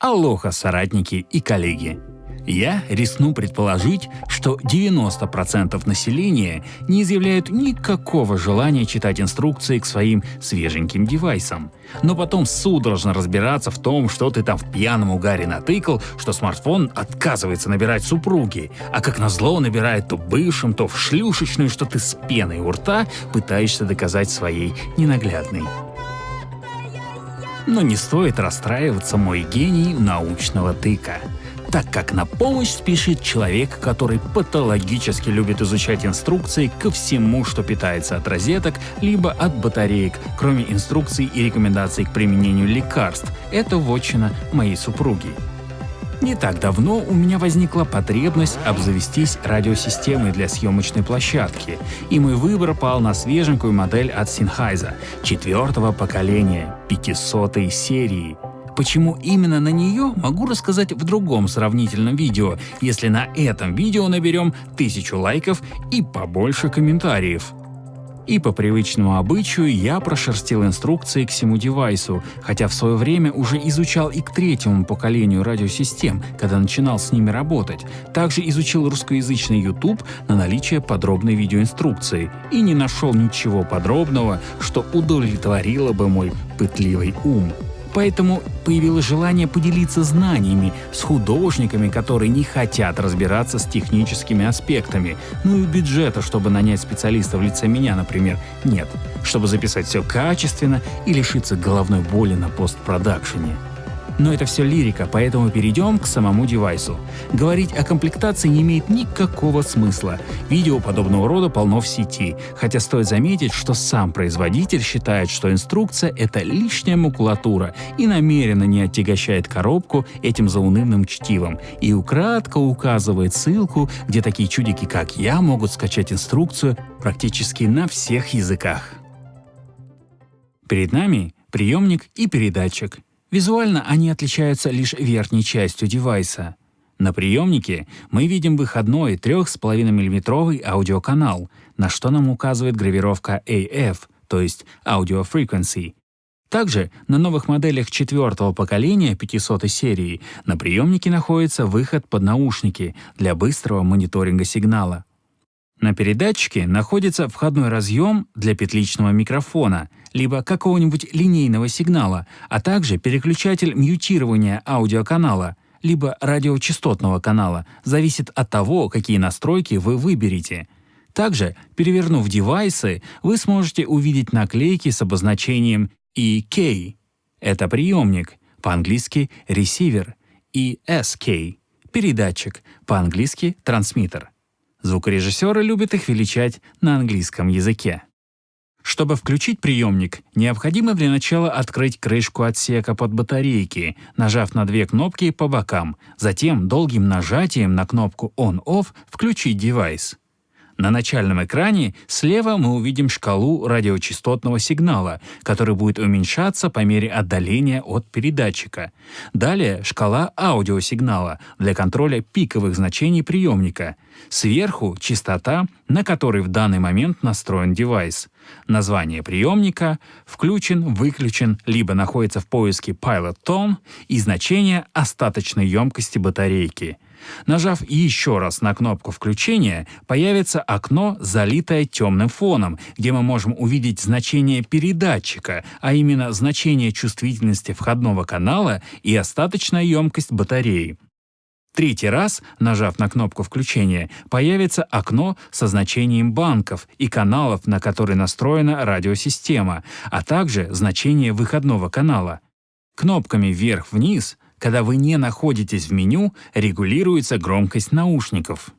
Алоха, соратники и коллеги! Я рискну предположить, что 90% населения не изъявляют никакого желания читать инструкции к своим свеженьким девайсам. Но потом судорожно разбираться в том, что ты там в пьяном угаре натыкал, что смартфон отказывается набирать супруги, а как назло набирает то бывшим, то в шлюшечную, что ты с пеной у рта пытаешься доказать своей ненаглядной. Но не стоит расстраиваться, мой гений научного тыка так как на помощь спешит человек, который патологически любит изучать инструкции ко всему, что питается от розеток, либо от батареек, кроме инструкций и рекомендаций к применению лекарств. Это вотчина моей супруги. Не так давно у меня возникла потребность обзавестись радиосистемой для съемочной площадки, и мой выбор пал на свеженькую модель от Sennheiser четвертого поколения, 500 серии. Почему именно на нее, могу рассказать в другом сравнительном видео, если на этом видео наберем тысячу лайков и побольше комментариев. И по привычному обычаю я прошерстил инструкции к всему девайсу, хотя в свое время уже изучал и к третьему поколению радиосистем, когда начинал с ними работать. Также изучил русскоязычный YouTube на наличие подробной видеоинструкции и не нашел ничего подробного, что удовлетворило бы мой пытливый ум. Поэтому появилось желание поделиться знаниями с художниками, которые не хотят разбираться с техническими аспектами. Ну и бюджета, чтобы нанять специалиста в лице меня, например, нет. Чтобы записать все качественно и лишиться головной боли на постпродакшене. Но это все лирика, поэтому перейдем к самому девайсу. Говорить о комплектации не имеет никакого смысла. Видео подобного рода полно в сети, хотя стоит заметить, что сам производитель считает, что инструкция — это лишняя макулатура и намеренно не отягощает коробку этим заунывным чтивом и украдко указывает ссылку, где такие чудики, как я, могут скачать инструкцию практически на всех языках. Перед нами приемник и передатчик — Визуально они отличаются лишь верхней частью девайса. На приемнике мы видим выходной 3,5 мм аудиоканал, на что нам указывает гравировка AF, то есть Audio Frequency. Также на новых моделях четвертого поколения 500 серии на приемнике находится выход под наушники для быстрого мониторинга сигнала. На передатчике находится входной разъем для петличного микрофона, либо какого-нибудь линейного сигнала, а также переключатель мьютирования аудиоканала, либо радиочастотного канала, зависит от того, какие настройки вы выберете. Также, перевернув девайсы, вы сможете увидеть наклейки с обозначением EK — это приемник, по-английски ресивер, и SK — передатчик, по-английски трансмиттер. Звукорежиссеры любят их величать на английском языке. Чтобы включить приемник, необходимо для начала открыть крышку отсека под батарейки, нажав на две кнопки по бокам, затем долгим нажатием на кнопку On-Off включить девайс. На начальном экране слева мы увидим шкалу радиочастотного сигнала, который будет уменьшаться по мере отдаления от передатчика. Далее шкала аудиосигнала для контроля пиковых значений приемника. Сверху частота, на которой в данный момент настроен девайс. Название приемника, включен, выключен, либо находится в поиске Pilot Tone и значение остаточной емкости батарейки — Нажав еще раз на кнопку включения, появится окно, залитое темным фоном, где мы можем увидеть значение передатчика, а именно значение чувствительности входного канала и остаточная емкость батареи. Третий раз, нажав на кнопку включения, появится окно со значением банков и каналов, на которые настроена радиосистема, а также значение выходного канала. Кнопками вверх-вниз когда вы не находитесь в меню, регулируется громкость наушников.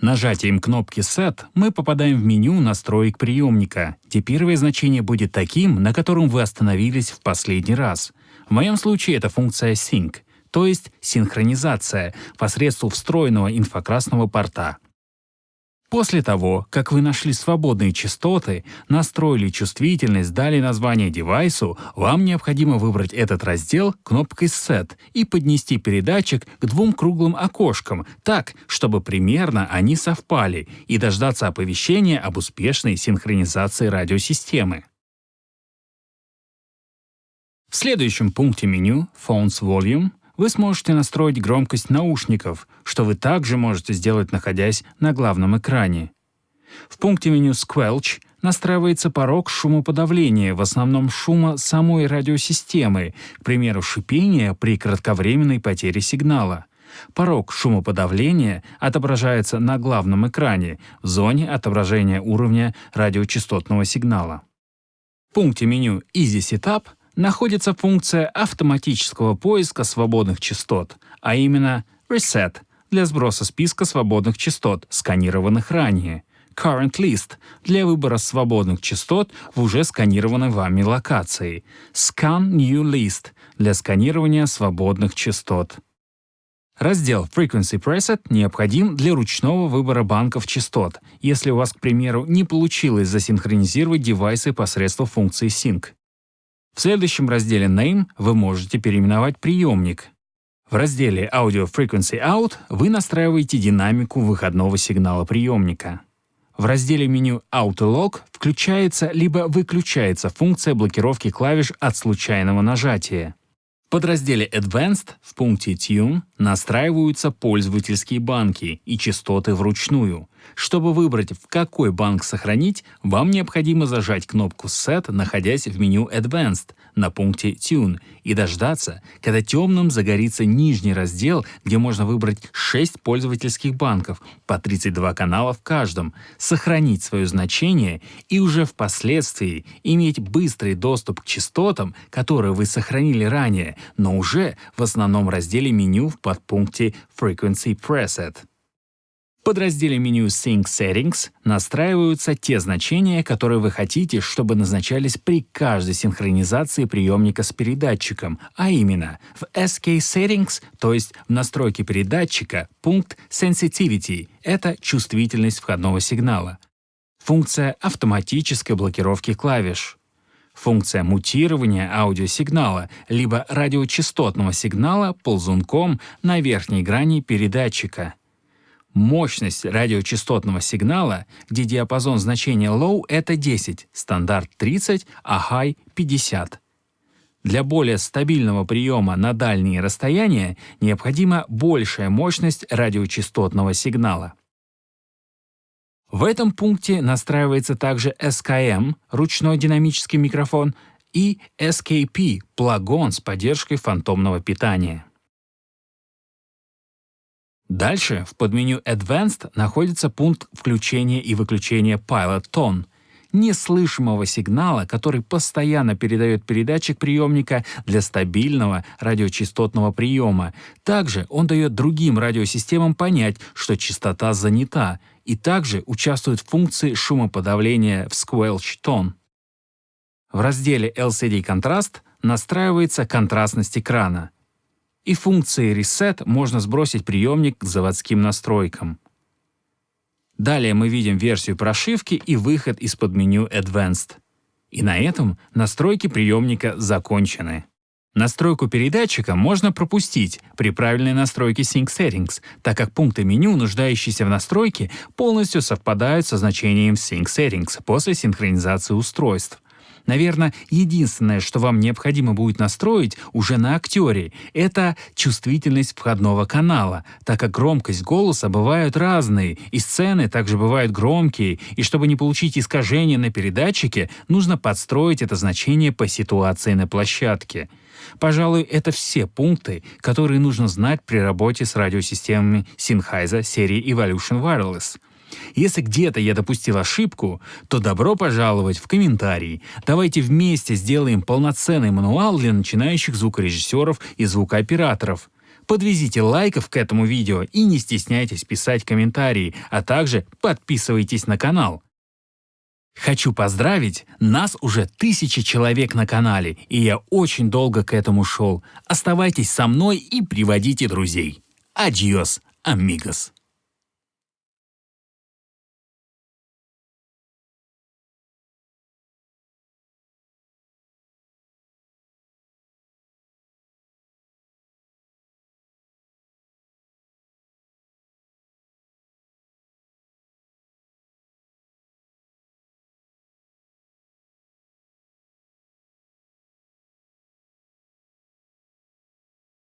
Нажатием кнопки Set мы попадаем в меню настроек приемника, где первое значение будет таким, на котором вы остановились в последний раз. В моем случае это функция Sync, то есть синхронизация посредством встроенного инфракрасного порта. После того, как вы нашли свободные частоты, настроили чувствительность, дали название девайсу, вам необходимо выбрать этот раздел кнопкой Set и поднести передатчик к двум круглым окошкам так, чтобы примерно они совпали, и дождаться оповещения об успешной синхронизации радиосистемы. В следующем пункте меню Phones Volume вы сможете настроить громкость наушников, что вы также можете сделать, находясь на главном экране. В пункте меню Squelch настраивается порог шумоподавления, в основном шума самой радиосистемы, к примеру, шипения при кратковременной потере сигнала. Порог шумоподавления отображается на главном экране в зоне отображения уровня радиочастотного сигнала. В пункте меню Easy Setup находится функция автоматического поиска свободных частот, а именно Reset для сброса списка свободных частот, сканированных ранее, Current List для выбора свободных частот в уже сканированной вами локации, Scan New List для сканирования свободных частот. Раздел Frequency Preset необходим для ручного выбора банков частот, если у вас, к примеру, не получилось засинхронизировать девайсы посредством функции Sync. В следующем разделе Name вы можете переименовать приемник. В разделе Audio Frequency Out вы настраиваете динамику выходного сигнала приемника. В разделе меню Auto Lock включается либо выключается функция блокировки клавиш от случайного нажатия. В подразделе Advanced в пункте Tune настраиваются пользовательские банки и частоты вручную. Чтобы выбрать, в какой банк сохранить, вам необходимо зажать кнопку Set, находясь в меню Advanced на пункте Tune, и дождаться, когда темным загорится нижний раздел, где можно выбрать 6 пользовательских банков, по 32 канала в каждом, сохранить свое значение и уже впоследствии иметь быстрый доступ к частотам, которые вы сохранили ранее, но уже в основном разделе меню в подпункте Frequency Preset подразделе меню Sync Settings настраиваются те значения, которые вы хотите, чтобы назначались при каждой синхронизации приемника с передатчиком, а именно в SK Settings, то есть в настройке передатчика, пункт Sensitivity — это чувствительность входного сигнала. Функция автоматической блокировки клавиш. Функция мутирования аудиосигнала либо радиочастотного сигнала ползунком на верхней грани передатчика — Мощность радиочастотного сигнала, где диапазон значения low — это 10, стандарт 30, а high — 50. Для более стабильного приема на дальние расстояния необходима большая мощность радиочастотного сигнала. В этом пункте настраивается также SKM — ручной динамический микрофон, и SKP — плагон с поддержкой фантомного питания. Дальше в подменю Advanced находится пункт включения и выключения Pilot Tone, неслышимого сигнала, который постоянно передает передатчик приемника для стабильного радиочастотного приема. Также он дает другим радиосистемам понять, что частота занята, и также участвует в функции шумоподавления в Squelch Tone. В разделе LCD Contrast настраивается контрастность экрана и функцией Reset можно сбросить приемник к заводским настройкам. Далее мы видим версию прошивки и выход из-под меню Advanced. И на этом настройки приемника закончены. Настройку передатчика можно пропустить при правильной настройке Sync Settings, так как пункты меню, нуждающиеся в настройке, полностью совпадают со значением Sync Settings после синхронизации устройств. Наверное, единственное, что вам необходимо будет настроить уже на актере, это чувствительность входного канала, так как громкость голоса бывают разные, и сцены также бывают громкие, и чтобы не получить искажение на передатчике, нужно подстроить это значение по ситуации на площадке. Пожалуй, это все пункты, которые нужно знать при работе с радиосистемами Sennheiser серии Evolution Wireless. Если где-то я допустил ошибку, то добро пожаловать в комментарии. Давайте вместе сделаем полноценный мануал для начинающих звукорежиссеров и звукооператоров. Подвезите лайков к этому видео и не стесняйтесь писать комментарии, а также подписывайтесь на канал. Хочу поздравить, нас уже тысячи человек на канале, и я очень долго к этому шел. Оставайтесь со мной и приводите друзей. Адьос, амигос.